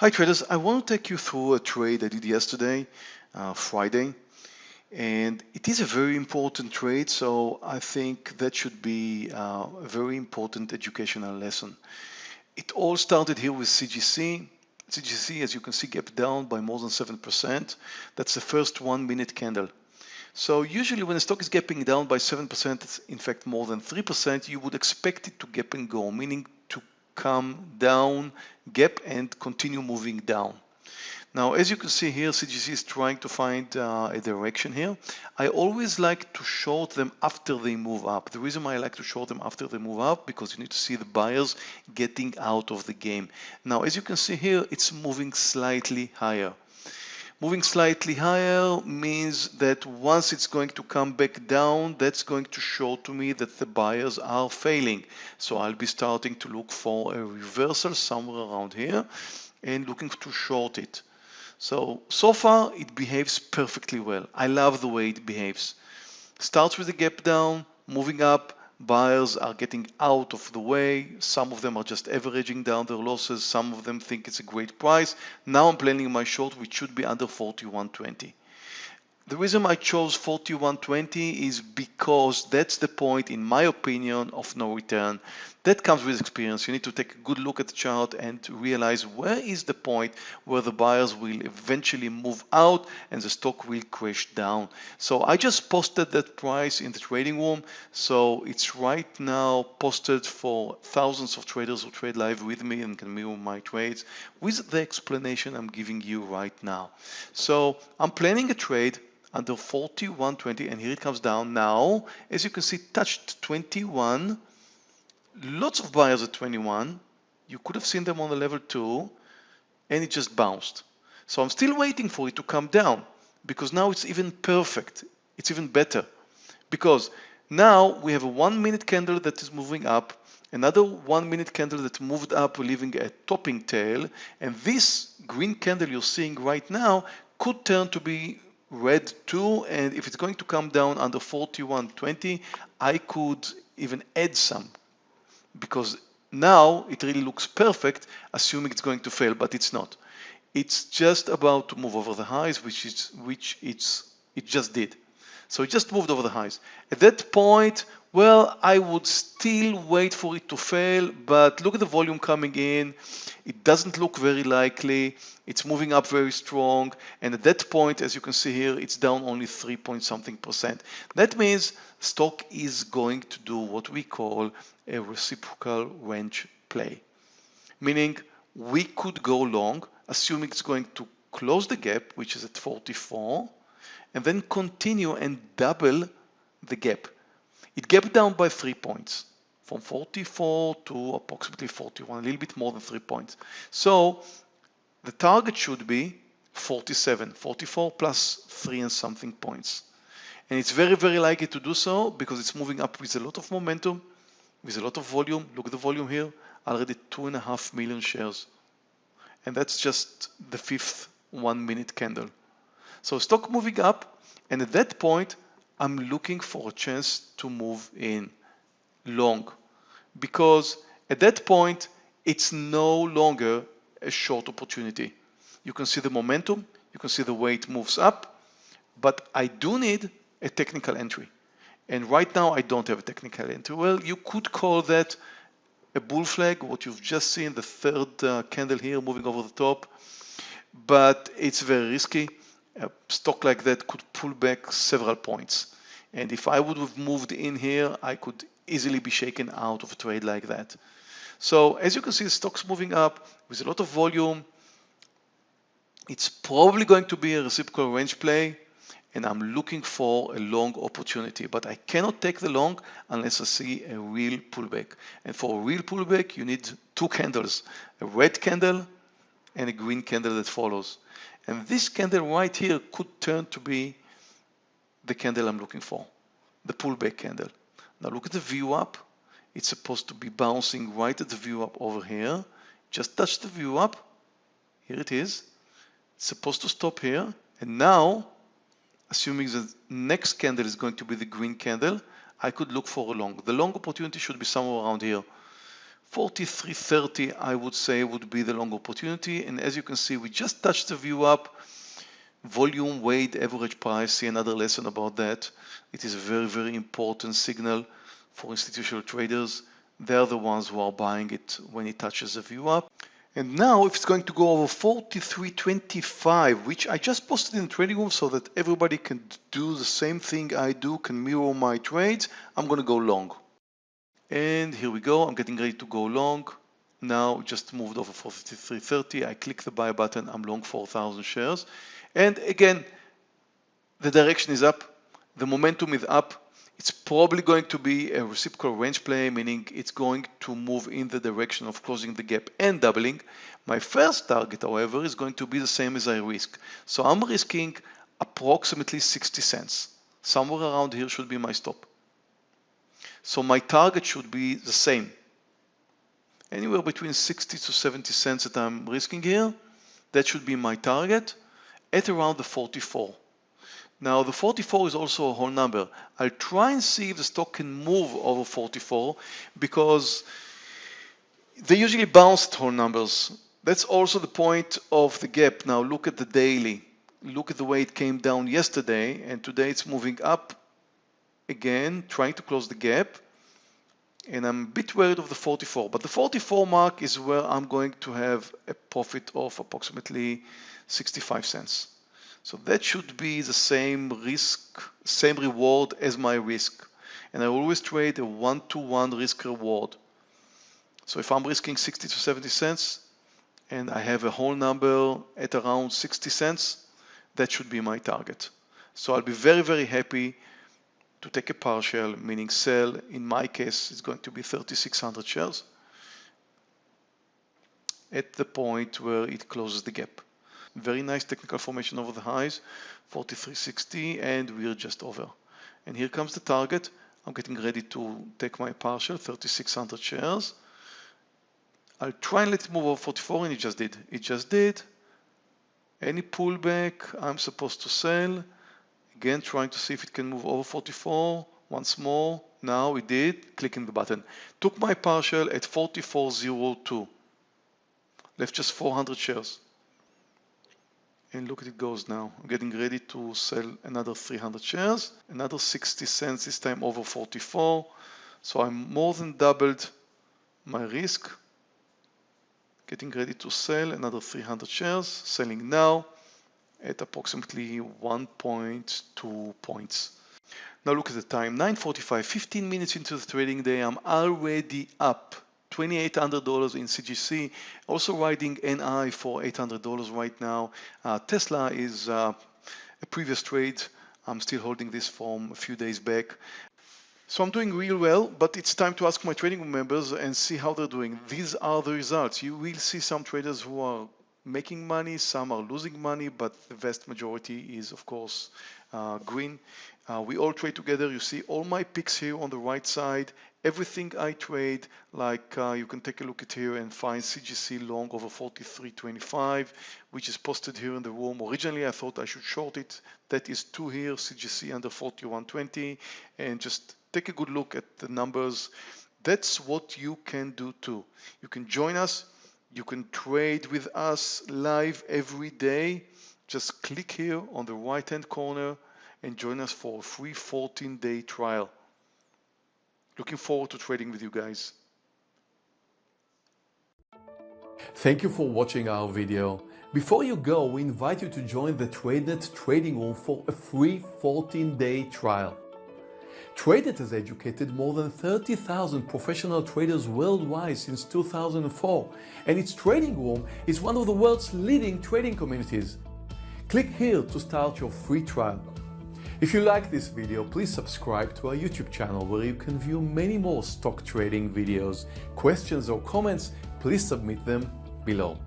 Hi traders, I want to take you through a trade I did yesterday, uh, Friday, and it is a very important trade, so I think that should be uh, a very important educational lesson. It all started here with CGC. CGC, as you can see, gap down by more than 7%. That's the first one minute candle. So usually when a stock is gapping down by 7%, in fact more than 3%, you would expect it to gap and go, meaning come down, gap and continue moving down. Now, as you can see here, CGC is trying to find uh, a direction here. I always like to short them after they move up. The reason why I like to short them after they move up, because you need to see the buyers getting out of the game. Now, as you can see here, it's moving slightly higher. Moving slightly higher means that once it's going to come back down, that's going to show to me that the buyers are failing. So I'll be starting to look for a reversal somewhere around here and looking to short it. So, so far it behaves perfectly well. I love the way it behaves. Starts with a gap down, moving up, buyers are getting out of the way. Some of them are just averaging down their losses. Some of them think it's a great price. Now I'm planning my short, which should be under 41.20. The reason I chose 41.20 is because that's the point, in my opinion, of no return. That comes with experience. You need to take a good look at the chart and realize where is the point where the buyers will eventually move out and the stock will crash down. So I just posted that price in the trading room. So it's right now posted for thousands of traders who trade live with me and can mirror my trades with the explanation I'm giving you right now. So I'm planning a trade under 41.20 and here it comes down now as you can see touched 21 lots of buyers at 21 you could have seen them on the level 2 and it just bounced. So I'm still waiting for it to come down because now it's even perfect. It's even better. Because now we have a one minute candle that is moving up another one minute candle that moved up leaving a topping tail and this green candle you're seeing right now could turn to be red too and if it's going to come down under 41.20 I could even add some because now it really looks perfect assuming it's going to fail but it's not. It's just about to move over the highs which is which it's it just did. So it just moved over the highs. At that point well, I would still wait for it to fail, but look at the volume coming in. It doesn't look very likely. It's moving up very strong. And at that point, as you can see here, it's down only 3 point something percent. That means stock is going to do what we call a reciprocal range play. Meaning we could go long, assuming it's going to close the gap, which is at 44, and then continue and double the gap. It gapped down by three points from 44 to approximately 41, a little bit more than three points. So the target should be 47, 44 plus three and something points. And it's very, very likely to do so because it's moving up with a lot of momentum, with a lot of volume. Look at the volume here, already two and a half million shares. And that's just the fifth one minute candle. So stock moving up. And at that point, I'm looking for a chance to move in long because at that point it's no longer a short opportunity. You can see the momentum, you can see the way it moves up, but I do need a technical entry. And right now I don't have a technical entry. Well, you could call that a bull flag, what you've just seen, the third uh, candle here moving over the top, but it's very risky a stock like that could pull back several points. And if I would have moved in here, I could easily be shaken out of a trade like that. So as you can see, the stock's moving up with a lot of volume. It's probably going to be a reciprocal range play and I'm looking for a long opportunity, but I cannot take the long unless I see a real pullback. And for a real pullback, you need two candles, a red candle and a green candle that follows. And this candle right here could turn to be the candle I'm looking for, the pullback candle. Now look at the VWAP. It's supposed to be bouncing right at the VWAP over here. Just touch the VWAP. Here it is. It's supposed to stop here. And now, assuming the next candle is going to be the green candle, I could look for a long. The long opportunity should be somewhere around here. 43.30 I would say would be the long opportunity and as you can see we just touched the VWAP. volume weight average price see another lesson about that it is a very very important signal for institutional traders they're the ones who are buying it when it touches the VWAP. and now if it's going to go over 43.25 which I just posted in the trading room so that everybody can do the same thing I do can mirror my trades I'm going to go long and here we go I'm getting ready to go long now just moved over 43.30 I click the buy button I'm long 4,000 shares and again the direction is up the momentum is up it's probably going to be a reciprocal range play, meaning it's going to move in the direction of closing the gap and doubling. My first target, however, is going to be the same as I risk. So I'm risking approximately 60 cents. Somewhere around here should be my stop. So my target should be the same. Anywhere between 60 to 70 cents that I'm risking here, that should be my target at around the 44. Now the 44 is also a whole number. I'll try and see if the stock can move over 44 because they usually bounce whole numbers. That's also the point of the gap. Now look at the daily. Look at the way it came down yesterday and today it's moving up again, trying to close the gap. And I'm a bit worried of the 44, but the 44 mark is where I'm going to have a profit of approximately 65 cents. So that should be the same risk, same reward as my risk. And I always trade a one-to-one -one risk reward. So if I'm risking 60 to 70 cents and I have a whole number at around 60 cents, that should be my target. So I'll be very, very happy to take a partial, meaning sell. In my case, it's going to be 3,600 shares at the point where it closes the gap. Very nice technical formation over the highs, 43.60, and we're just over. And here comes the target. I'm getting ready to take my partial, 3,600 shares. I'll try and let it move over 44, and it just did. It just did. Any pullback, I'm supposed to sell. Again, trying to see if it can move over 44. Once more. Now it did. Clicking the button. Took my partial at 44.02. Left just 400 shares and look at it goes now. I'm getting ready to sell another 300 shares, another 60 cents this time over 44. So I'm more than doubled my risk. Getting ready to sell another 300 shares, selling now at approximately 1.2 points. Now look at the time, 9.45, 15 minutes into the trading day, I'm already up $2,800 in CGC, also riding NI for $800 right now. Uh, Tesla is uh, a previous trade. I'm still holding this from a few days back. So I'm doing real well, but it's time to ask my trading members and see how they're doing. These are the results. You will see some traders who are making money, some are losing money, but the vast majority is, of course, uh, green. Uh, we all trade together. You see all my picks here on the right side. Everything I trade, like uh, you can take a look at here and find CGC long over 43.25, which is posted here in the room. Originally, I thought I should short it. That is two here, CGC under 41.20, and just take a good look at the numbers. That's what you can do too. You can join us. You can trade with us live every day. Just click here on the right hand corner and join us for a free 14 day trial. Looking forward to trading with you guys. Thank you for watching our video. Before you go, we invite you to join the TradeNet trading room for a free 14-day trial. TradeNet has educated more than 30,000 professional traders worldwide since 2004, and its trading room is one of the world's leading trading communities. Click here to start your free trial. If you like this video, please subscribe to our YouTube channel where you can view many more stock trading videos. Questions or comments, please submit them below.